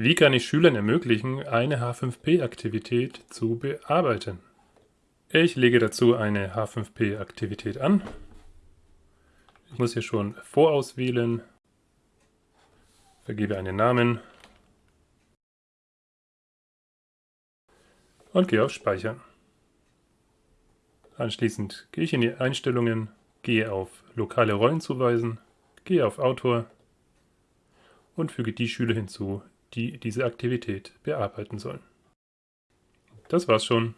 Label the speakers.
Speaker 1: Wie kann ich Schülern ermöglichen, eine H5P-Aktivität zu bearbeiten? Ich lege dazu eine H5P-Aktivität an. Ich muss hier schon vorauswählen, vergebe einen Namen und gehe auf Speichern. Anschließend gehe ich in die Einstellungen, gehe auf Lokale Rollen zuweisen, gehe auf Autor und füge die Schüler hinzu, die diese Aktivität bearbeiten sollen. Das war's schon.